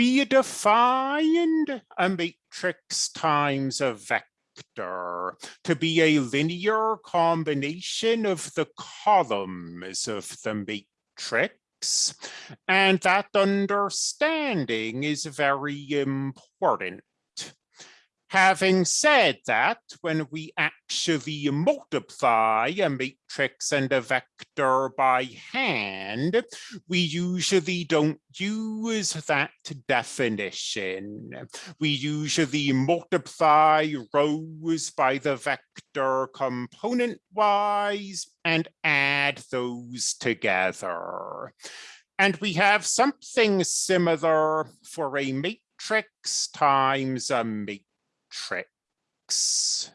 we defined a matrix times a vector to be a linear combination of the columns of the matrix. And that understanding is very important. Having said that, when we actually multiply a matrix and a vector by hand, we usually don't use that definition. We usually multiply rows by the vector component-wise and add those together. And we have something similar for a matrix times a matrix matrix.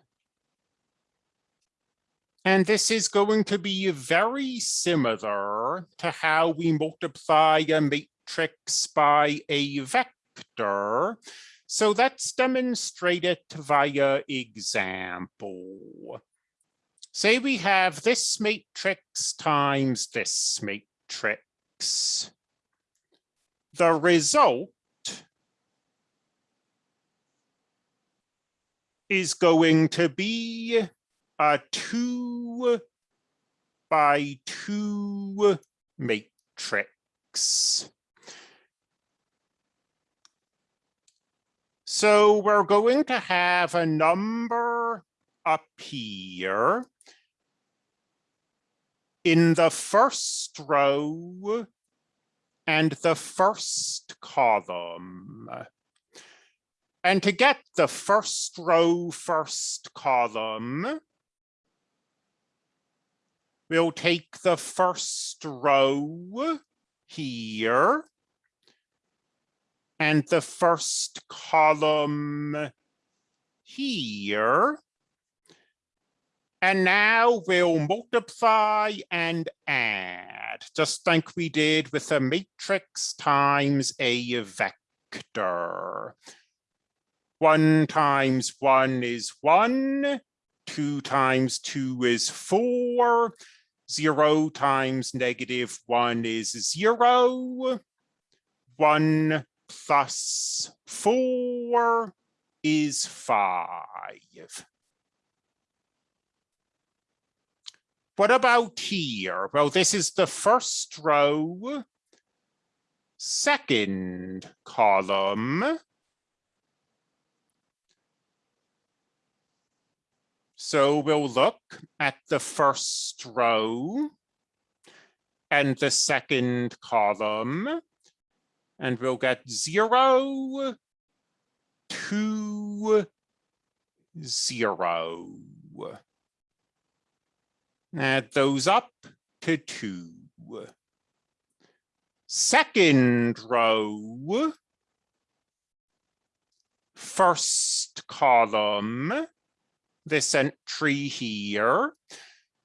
And this is going to be very similar to how we multiply a matrix by a vector. So let's demonstrate it via example. Say we have this matrix times this matrix. The result is going to be a two by two matrix. So we're going to have a number up here in the first row and the first column. And to get the first row, first column, we'll take the first row here and the first column here. And now we'll multiply and add, just like we did with a matrix times a vector. One times one is one, two times two is four, zero times negative one is zero, one plus four is five. What about here? Well, this is the first row, second column. So we'll look at the first row and the second column, and we'll get zero, two, zero. Add those up to two. Second row, first column, this entry here,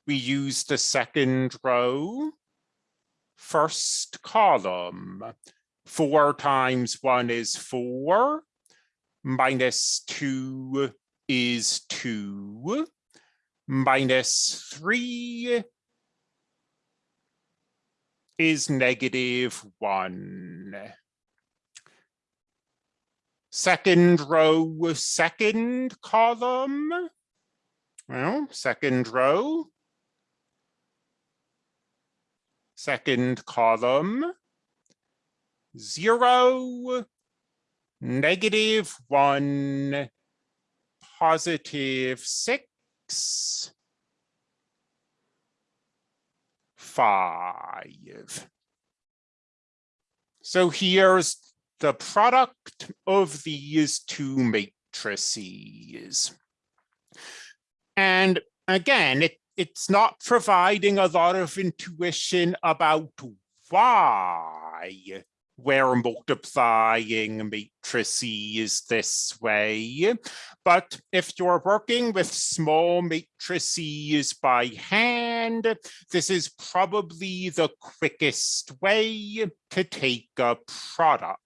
we use the second row, first column. Four times one is four, minus two is two, minus three is negative one. Second row, second column, well, second row, second column, zero, negative one, positive six, five. So here's the product of these two matrices. And again, it, it's not providing a lot of intuition about why we're multiplying matrices this way. But if you're working with small matrices by hand, this is probably the quickest way to take a product.